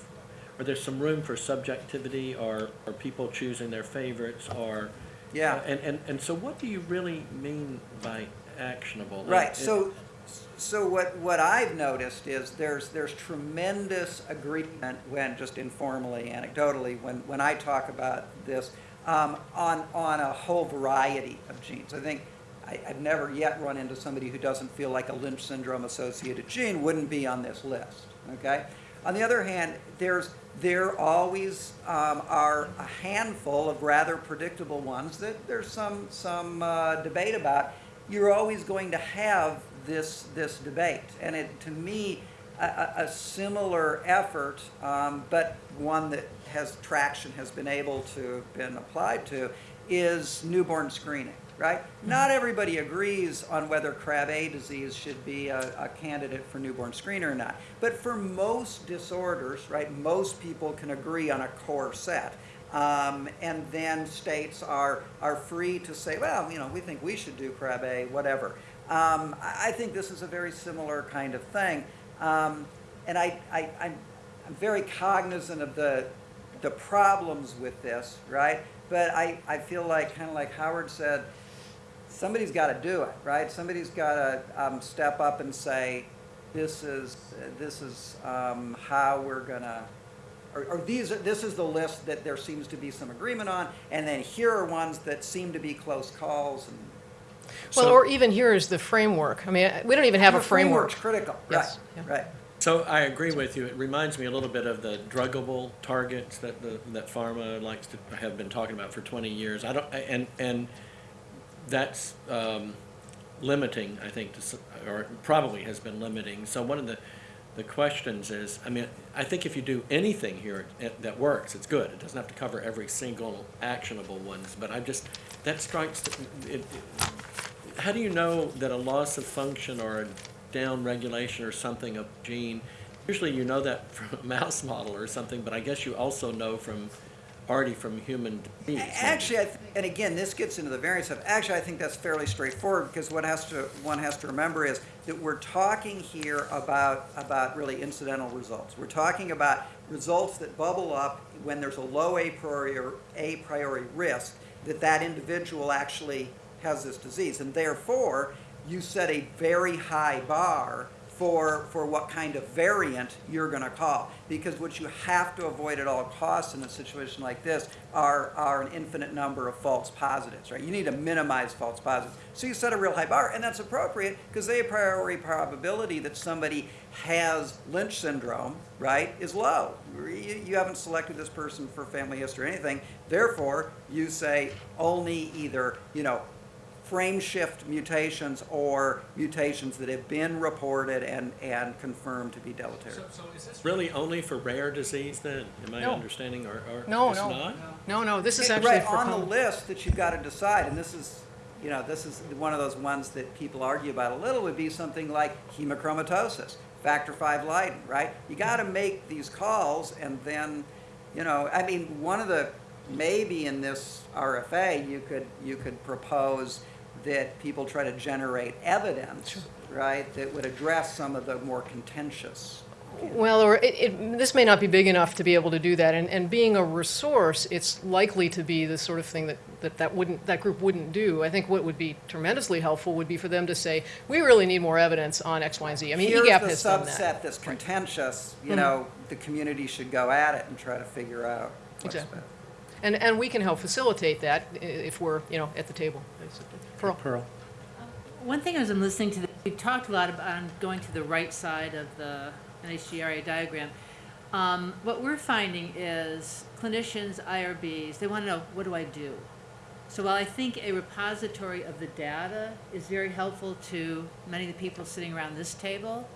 or there's some room for subjectivity, or, or people choosing their favorites, or. Yeah. And, and, and so what do you really mean by actionable? Right, It- so, so what, what I've noticed is there's, there's tremendous agreement when, just informally, anecdotally, when, when I talk about this, um, on, on a whole variety of genes. I think, I, I've never yet run into somebody who doesn't feel like a Lynch syndrome associated gene wouldn't be on this list, okay? On the other hand, there's, there always um, are a handful of rather predictable ones that there's some, some uh, debate about. You're always going to have this, this debate. And it, to me, a, a similar effort, um, but one that has traction, has been able to, been applied to, is newborn screening, right? Not everybody agrees on whether Krabbe disease should be a, a candidate for newborn screening or not. But for most disorders, right, most people can agree on a core set. Um, and then states are, are free to say, well, you know, we think we should do Krabbe, whatever. Um, I, I think this is a very similar kind of thing. Um, and I, I, I'm, I'm very cognizant of the, the problems with this, right? But I, I feel like, kind of like Howard said, somebody's got to do it, right? Somebody's got to um, step up and say, this is, this is um, how we're going to, or, or these, are- this is the list that there seems to be some agreement on, and then here are ones that seem to be close calls. And Well, So- or even here is the framework. I mean, we don't even have a The framework. framework's critical, right, Yes, yeah. right. So I agree with you. It reminds me a little bit of the druggable targets that the, that pharma likes to have been talking about for twenty years. I don't, and, and that's, um, limiting, I think, to, or probably has been limiting. So one of the, the questions is, I mean, I think if you do anything here it- that works, it's good. It doesn't have to cover every single actionable ones, but I just, that strikes, it, it- how do you know that a loss of function or a down regulation or something of gene, usually you know that from a mouse model or something, but I guess you also know from, already from human beings. Actually, I th- and again, this gets into the variance stuff. Actually, I think that's fairly straightforward because what has to, one has to remember is that we're talking here about, about really incidental results. We're talking about results that bubble up when there's a low a priori, or a priori risk that that individual actually has this disease. And therefore, you set a very high bar for, for what kind of variant you're gonna call. Because what you have to avoid at all costs in a situation like this are, are an infinite number of false positives, right? You need to minimize false positives. So you set a real high bar, and that's appropriate, because the a priori probability that somebody has Lynch syndrome, right, is low. You, you haven't selected this person for family history or anything, therefore, you say only either, you know, frame shift mutations or mutations that have been reported and, and confirmed to be deleterious. So, so is this? Really only for rare disease then? Am I No. understanding or, or? No, it's no. not? No, no, this is actually Right, for. on the list that you've got to decide, and this is, you know, this is one of those ones that people argue about a little, would be something like hemochromatosis, factor five Leiden, right? You got to make these calls and then, you know, I mean, one of the, maybe in this RFA, you could, you could propose that people try to generate evidence, right, that would address some of the more contentious. Well, or it, it, this may not be big enough to be able to do that, and, and being a resource, it's likely to be the sort of thing that, that that wouldn't, that group wouldn't do. I think what would be tremendously helpful would be for them to say, we really need more evidence on X, Y, and Z. I mean, Here's EGAPP the has done that. subset that's contentious, you Mhm. know, the community should go at it and try to figure out what's Exactly. And, and we can help facilitate that if we're, you know, at the table, basically. Pearl? Pearl. One thing as I'm listening to, the, we talked a lot about going to the right side of the NHGRI diagram. Um, what we're finding is clinicians, IRBs, they want to know, what do I do? So while I think a repository of the data is very helpful to many of the people sitting around this table,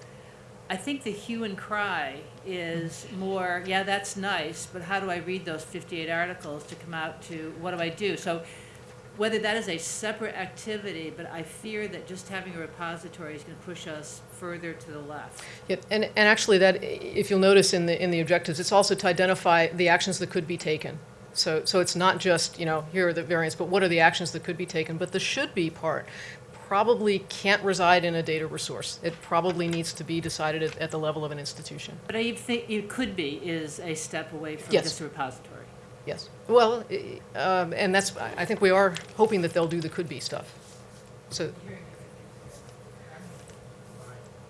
I think the hue and cry is more, yeah, that's nice, but how do I read those 58 articles to come out to what do I do? So whether that is a separate activity, but I fear that just having a repository is going to push us further to the left. Yeah, and, and actually that, if you'll notice in the, in the objectives, it's also to identify the actions that could be taken. So, so it's not just, you know, here are the variants, but what are the actions that could be taken? But the should be part probably can't reside in a data resource. It probably needs to be decided at, at the level of an institution. But I think it could be is a step away from Yes. just a repository. Yes. Well, um, and that's, I I think we are hoping that they'll do the could be stuff. So.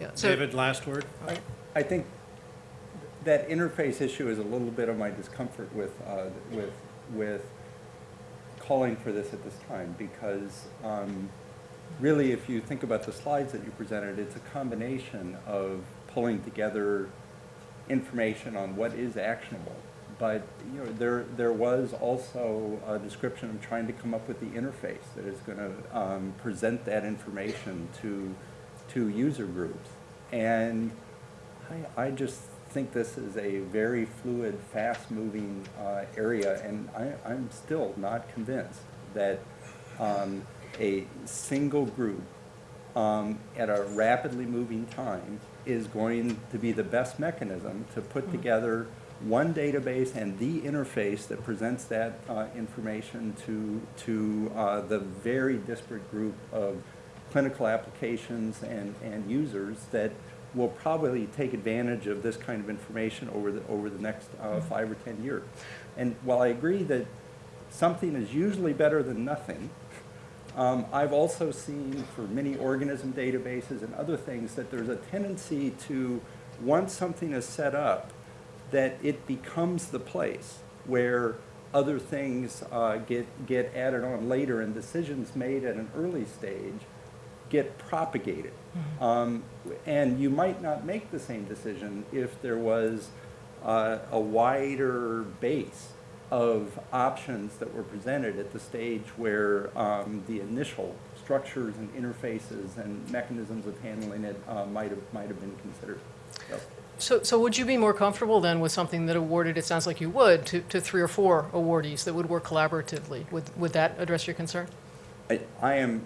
Yeah, so. David, last word? I, I think that interface issue is a little bit of my discomfort with, uh, with, with calling for this at this time, because, um, really, if you think about the slides that you presented, it's a combination of pulling together information on what is actionable. But, you know, there, there was also a description of trying to come up with the interface that is gonna, um, present that information to, to user groups. And I, I just think this is a very fluid, fast-moving, uh, area, and I, I'm still not convinced that, um, a single group um, at a rapidly moving time is going to be the best mechanism to put together one database and the interface that presents that uh, information to, to uh, the very disparate group of clinical applications and, and users that will probably take advantage of this kind of information over the, over the next uh, five or 10 years. And while I agree that something is usually better than nothing, um, I've also seen for many organism databases and other things that there's a tendency to, once something is set up, that it becomes the place where other things uh, get, get added on later and decisions made at an early stage get propagated. Um, and you might not make the same decision if there was uh, a wider base of options that were presented at the stage where um, the initial structures and interfaces and mechanisms of handling it uh, might have might have been considered. So, So, would you be more comfortable then with something that awarded, it sounds like you would, to, to three or four awardees that would work collaboratively? Would, would that address your concern? I, I am,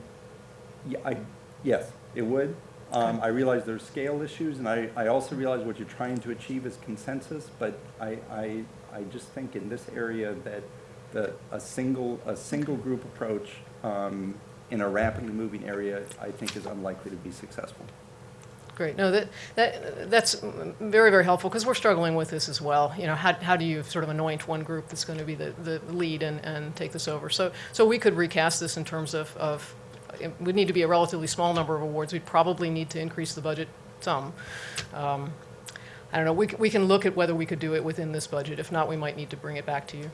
yeah, I, yes, it would. Um, I realize there's scale issues, and I, I also realize what you're trying to achieve is consensus, but I, I, I just think in this area that the, a single, a single group approach um, in a rapidly moving area, I think is unlikely to be successful. Great. No, that, that, that's very, very helpful because we're struggling with this as well. You know, how, how do you sort of anoint one group that's going to be the, the lead and, and take this over? So, so we could recast this in terms of, of, it would need to be a relatively small number of awards. We'd probably need to increase the budget some. Um, I don't know, we, we can look at whether we could do it within this budget. If not, we might need to bring it back to you.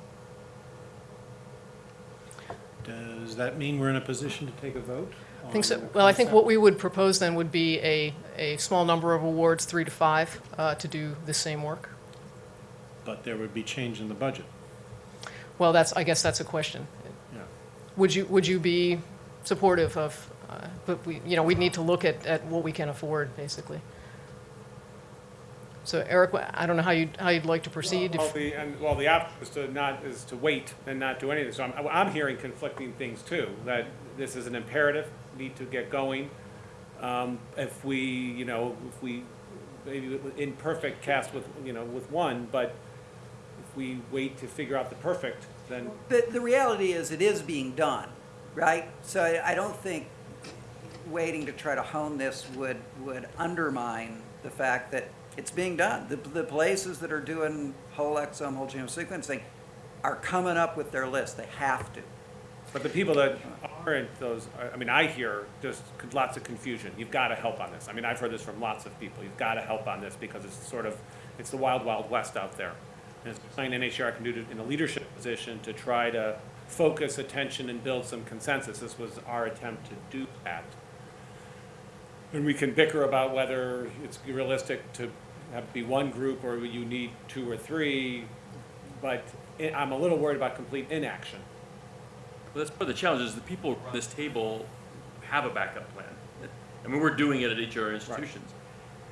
Does that mean we're in a position to take a vote? I think so, well, I think what we would propose then would be a, a small number of awards, three to five, uh, to do the same work. But there would be change in the budget. Well, that's, I guess that's a question. Yeah. Would you, would you be supportive of, uh, but we, you know, we'd need to look at, at what we can afford, basically. So Eric, I don't know how you, how you'd like to proceed. Well, if- the, and, well, the option is to not, is to wait and not do anything. So I'm, I'm hearing conflicting things too, that this is an imperative, need to get going. Um, if we, you know, if we, maybe imperfect cast with, you know, with one, but if we wait to figure out the perfect, then The, the reality is, it is being done, right? So I I don't think waiting to try to hone this would, would undermine the fact that it's being done. The, the places that are doing whole exome, whole genome sequencing are coming up with their list. They have to. But the people that aren't those, I- mean, I hear just lots of confusion. You've got to help on this. I mean, I've heard this from lots of people. You've got to help on this because it's sort of, it's the wild, wild west out there. And it's something NHR can do to- in a leadership position to try to focus attention and build some consensus. This was our attempt to do that. And we can bicker about whether it's realistic to have be one group or you need two or three, but eh, I'm a little worried about complete inaction. Well, that's part of the challenge is the people around this table have a backup plan. I mean, we're doing it at each of our institutions.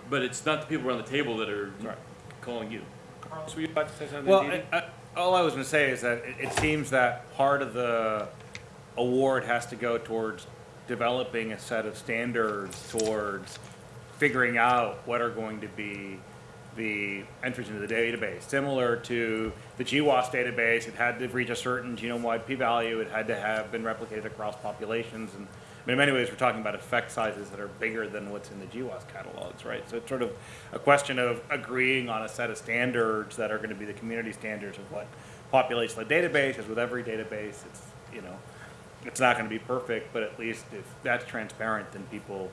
But it's not the people around the table that are Right. calling you. Carlos, were you about to say something? Well, Dee Dee? I, I, all I was going to say is that it, it seems that part of the award has to go towards developing a set of standards towards figuring out what are going to be the entries into the database. Similar to the GWAS database, it had to reach a certain genome-wide p-value. It had to have been replicated across populations. And I mean, in many ways, we're talking about effect sizes that are bigger than what's in the GWAS catalogs, right? So it's sort of a question of agreeing on a set of standards that are going to be the community standards of what populates the database. As with every database, it's you know, it's not going to be perfect, but at least if that's transparent, then people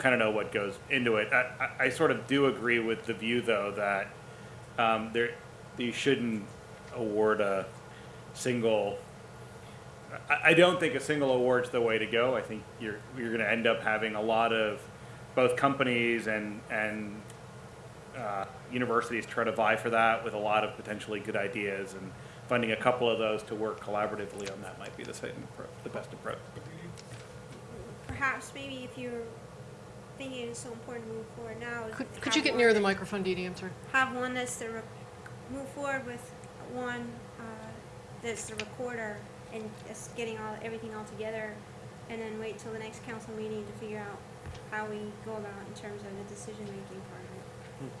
kind of know what goes into it. I, I, sort of do agree with the view, though, that um, there you shouldn't award a single. I, I don't think a single award's the way to go. I think you're you're going to end up having a lot of both companies and and uh, universities try to vie for that with a lot of potentially good ideas and finding a couple of those to work collaboratively on that might be the same the best approach. Perhaps maybe if you're thinking it's so important to move forward now. is Could, to could have you get one nearer the that- microphone, Dee Dee, I'm sorry? Have one that's the, rec- move forward with one, uh, that's the recorder and just getting all, everything all together. And then wait till the next council meeting to figure out how we go about in terms of the decision-making part of it.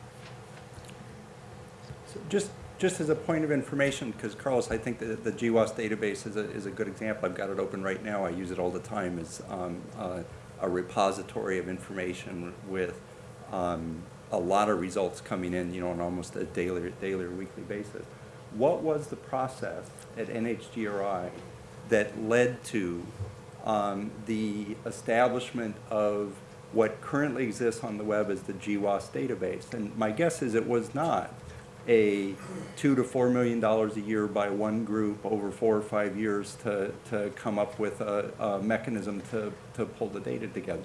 So Just, just as a point of information, because Carlos, I think that the GWAS database is a, is a good example. I've got it open right now. I use it all the time as um, uh, a repository of information with um, a lot of results coming in, you know, on almost a daily, daily or weekly basis. What was the process at NHGRI that led to um, the establishment of what currently exists on the web as the GWAS database? And my guess is it was not a two to four million dollars a year by one group over four or five years to, to come up with a, a mechanism to, to pull the data together.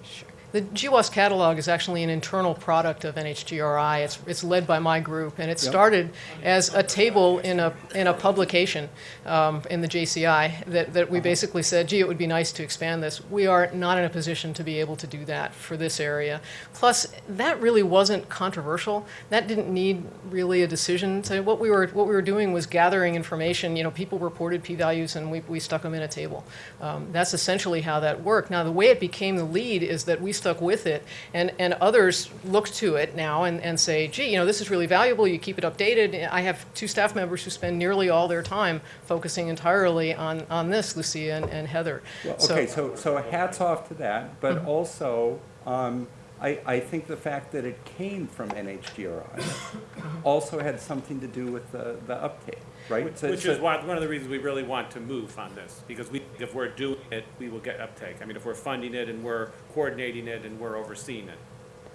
The GWAS catalog is actually an internal product of NHGRI. It's, it's led by my group, and it Yep. started as a table in a, in a publication um, in the JCI that, that we basically said, gee, it would be nice to expand this. We are not in a position to be able to do that for this area. Plus, that really wasn't controversial. That didn't need really a decision. So what we were, what we were doing was gathering information. You know, people reported p-values, and we, we stuck them in a table. Um, that's essentially how that worked. Now, the way it became the lead is that we stuck with it, and, and others look to it now and, and say, gee, you know, this is really valuable. You keep it updated. I have two staff members who spend nearly all their time focusing entirely on, on this, Lucia and, and Heather. Well, okay, so, so hats off to that, but also, um, I, I think the fact that it came from NHGRI also had something to do with the, the uptake, right? Which So- which so- is why, one of the reasons we really want to move on this, because we, if we're doing it, we will get uptake. I mean, if we're funding it and we're coordinating it and we're overseeing it.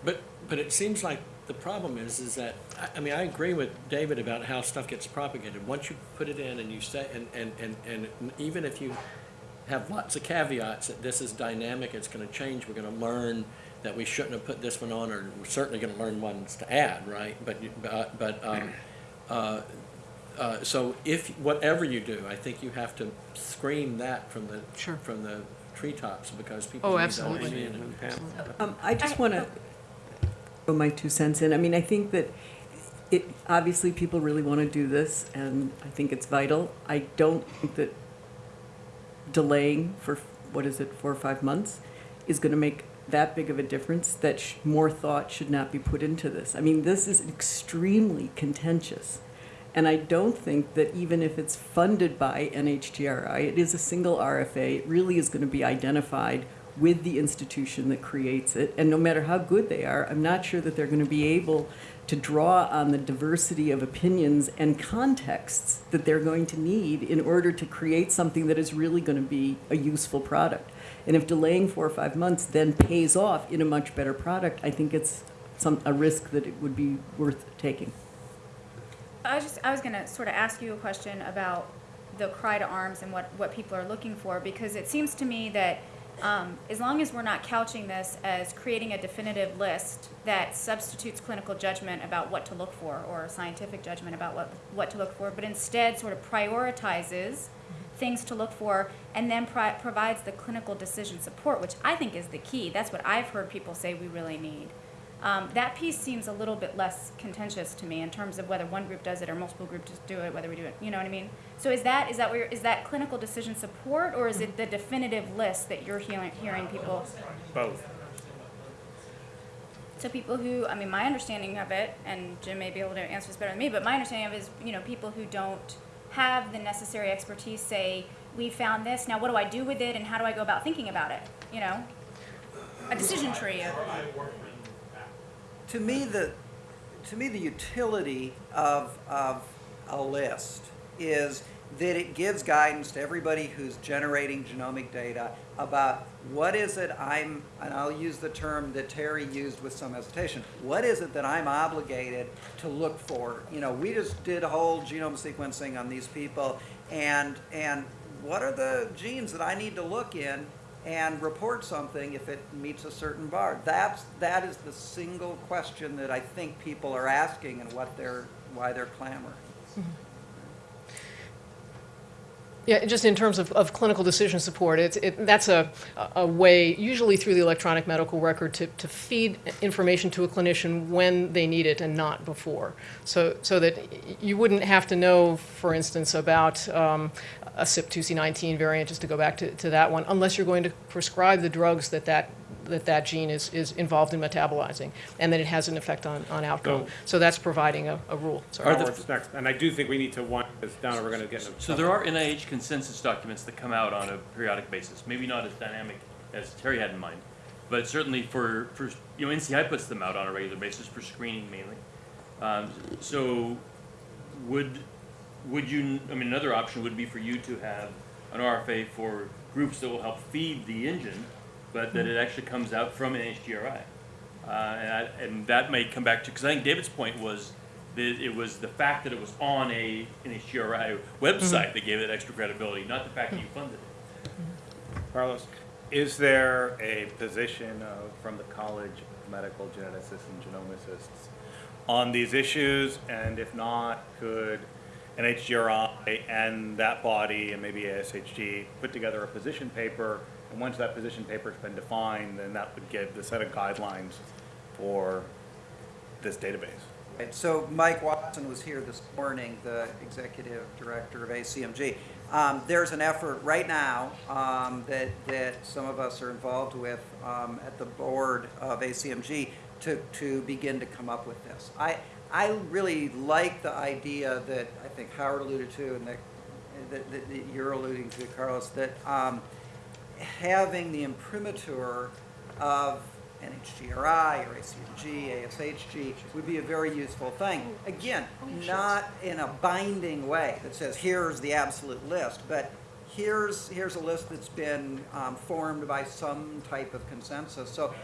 But, But it seems like the problem is, is that, I, I mean, I agree with David about how stuff gets propagated. Once you put it in and you say, and, and, and, and even if you have lots of caveats that this is dynamic, it's gonna change, we're gonna learn that we shouldn't have put this one on, or we're certainly gonna learn ones to add, right? But, you- but, but, um, uh, uh, so if, whatever you do, I think you have to scream that from the, Sure. from the treetops, because people Oh, need to absolutely. understand it. Um, I just want to throw my two cents in. I mean, I think that it, obviously, people really want to do this, and I think it's vital. I don't think that delaying for, what is it, four or five months is going to make that big of a difference, that sh- more thought should not be put into this. I mean, this is extremely contentious. And I don't think that even if it's funded by NHGRI, it is a single RFA, it really is going to be identified with the institution that creates it. And no matter how good they are, I'm not sure that they're going to be able to draw on the diversity of opinions and contexts that they're going to need in order to create something that is really going to be a useful product. And if delaying four or five months then pays off in a much better product, I think it's some, a risk that it would be worth taking. I was just, I was gonna sort of ask you a question about the cry to arms and what, what people are looking for, because it seems to me that, um, as long as we're not couching this as creating a definitive list that substitutes clinical judgment about what to look for, or scientific judgment about what, what to look for, but instead sort of prioritizes things to look for, and then pri- provides the clinical decision support, which I think is the key. That's what I've heard people say we really need. Um, that piece seems a little bit less contentious to me in terms of whether one group does it or multiple groups do it, whether we do it, you know what I mean? So is that, is that where, is that clinical decision support, or is it the definitive list that you're hearing, hearing people? Both. So people who, I mean, my understanding of it, and Jim may be able to answer this better than me, but my understanding of it is, you know, people who don't have the necessary expertise say, we found this, now what do I do with it, and how do I go about thinking about it, you know? A decision tree of, To me, the, to me, the utility of, of a list is that it gives guidance to everybody who's generating genomic data about what is it I'm, and I'll use the term that Teri used with some hesitation, what is it that I'm obligated to look for? You know, we just did whole genome sequencing on these people, and, and what are the genes that I need to look in and report something if it meets a certain bar. That's, that is the single question that I think people are asking and what they're, why they're clamoring. Yeah, just in terms of, of clinical decision support, it's, it, that's a, a way, usually through the electronic medical record, to, to feed information to a clinician when they need it and not before. So, so that you wouldn't have to know, for instance, about um, a CYP2C19 variant, just to go back to, to that one, unless you're going to prescribe the drugs that that, that, that gene is, is involved in metabolizing, and that it has an effect on, on outcome. So- So that's providing a, a rule. Sorry. Are Howard's next, and I do think we need to wind because down, we're gonna get into. So there are NIH consensus documents that come out on a periodic basis, maybe not as dynamic as Teri had in mind, but certainly for, for, you know, NCI puts them out on a regular basis for screening mainly. Um, so would, would you, I mean, another option would be for you to have an RFA for groups that will help feed the engine, but that it actually comes out from NHGRI. Uh, and, I, and that may come back to, because I think David's point was that it was the fact that it was on a NHGRI website that gave it extra credibility, not the fact that you funded it. Carlos? Is there a position from the College of Medical Geneticists and Genomicists on these issues? And if not, could NHGRI and that body and maybe ASHG put together a position paper? And once that position paper's been defined, then that would give the set of guidelines for this database. Right, So Mike Watson was here this morning, the executive director of ACMG. Um, there's an effort right now um, that, that some of us are involved with um, at the board of ACMG to, to begin to come up with this. I, I really like the idea that I think Howard alluded to and that, that, that that you're alluding to, Carlos, that um, having the imprimatur of NHGRI or ACMG, ASHG would be a very useful thing. Again, not in a binding way that says, here's the absolute list, but here's, here's a list that's been um, formed by some type of consensus. So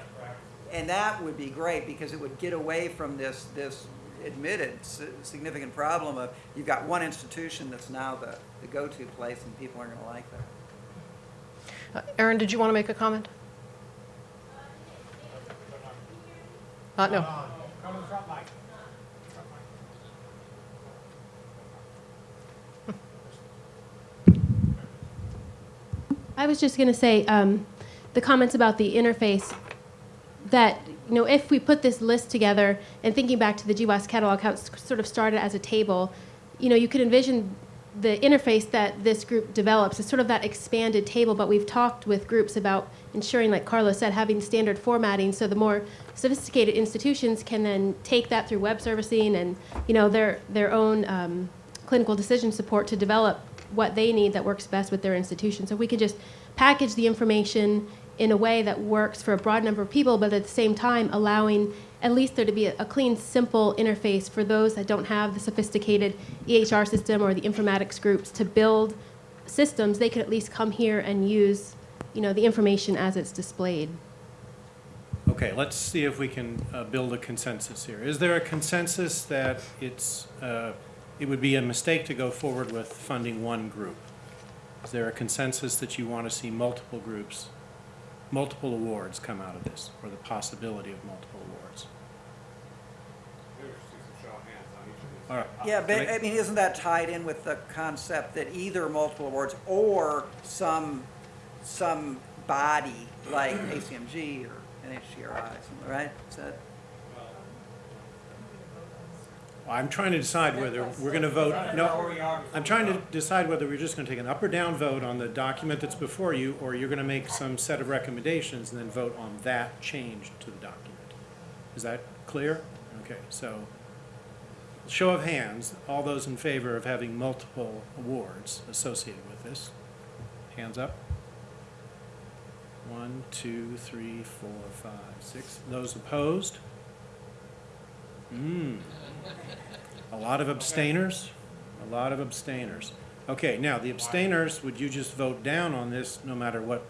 And that would be great because it would get away from this, this admitted significant problem of you've got one institution that's now the, the go-to place and people aren't gonna like that. Uh, Aaron, did you want to make a comment? Uh, no. I was just going to say um, the comments about the interface that you know if we put this list together and thinking back to the GWAS catalog how it sort of started as a table, you know you could envision the interface that this group develops is sort of that expanded table. But we've talked with groups about ensuring, like Carlos said, having standard formatting so the more sophisticated institutions can then take that through web servicing and you know their their own um, clinical decision support to develop what they need that works best with their institution. So we can just package the information in a way that works for a broad number of people, but at the same time allowing at least there to be a, a clean, simple interface for those that don't have the sophisticated EHR system or the informatics groups to build systems. They could at least come here and use, you know, the information as it's displayed. Okay, let's see if we can uh, build a consensus here. Is there a consensus that it's, uh, it would be a mistake to go forward with funding one group? Is there a consensus that you want to see multiple groups, multiple awards come out of this, or the possibility of multiple awards? All right. Yeah, but, I- mean, isn't that tied in with the concept that either multiple awards or some, some body like ACMG or NHGRI, right? Is that? I'm trying to decide whether we're going to vote, no, I'm trying to decide whether we're just going to take an up or down vote on the document that's before you, or you're going to make some set of recommendations and then vote on that change to the document. Is that clear? Okay, so, show of hands, all those in favor of having multiple awards associated with this? Hands up. One, two, three, four, five, six. Those opposed? Hmm. A lot of abstainers? A lot of abstainers. Okay, now, the abstainers, would you just vote down on this no matter what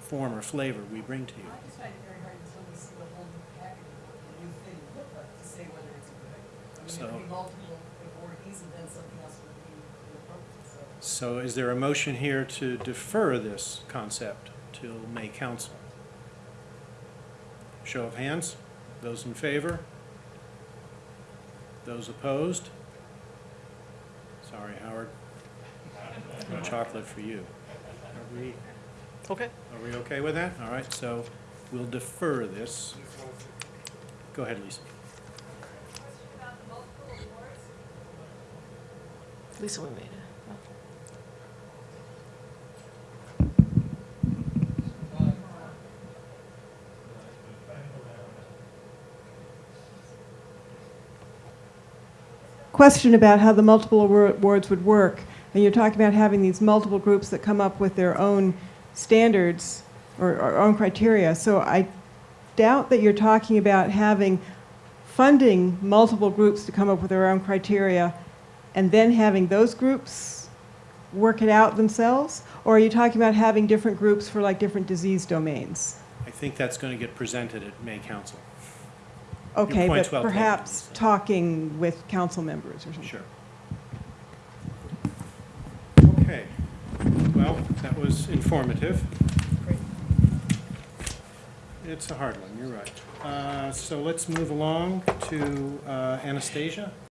form or flavor we bring to you? I just find it very hard until we see the whole new package the new thing would look like to say whether it's good. I mean, So- it could be multiple awardees and then something else would be inappropriate, so. So is there a motion here to defer this concept till May council? Show of hands. Those in favor? Those opposed? Sorry, Howard. No chocolate for you. Are we, Okay. are we okay with that? All right, so we'll defer this. Go ahead, Lisa. Lisa, we made it. Question about how the multiple awards would work. And you're talking about having these multiple groups that come up with their own standards or, or own criteria. So I doubt that you're talking about having funding multiple groups to come up with their own criteria and then having those groups work it out themselves? Or are you talking about having different groups for like different disease domains? I think that's going to get presented at May council. Your Okay, point's but well taken, perhaps Lisa. talking with council members or something. Sure. Okay, well, that was informative. Great. It's a hard one, you're right. Uh, So let's move along to uh, Anastasia.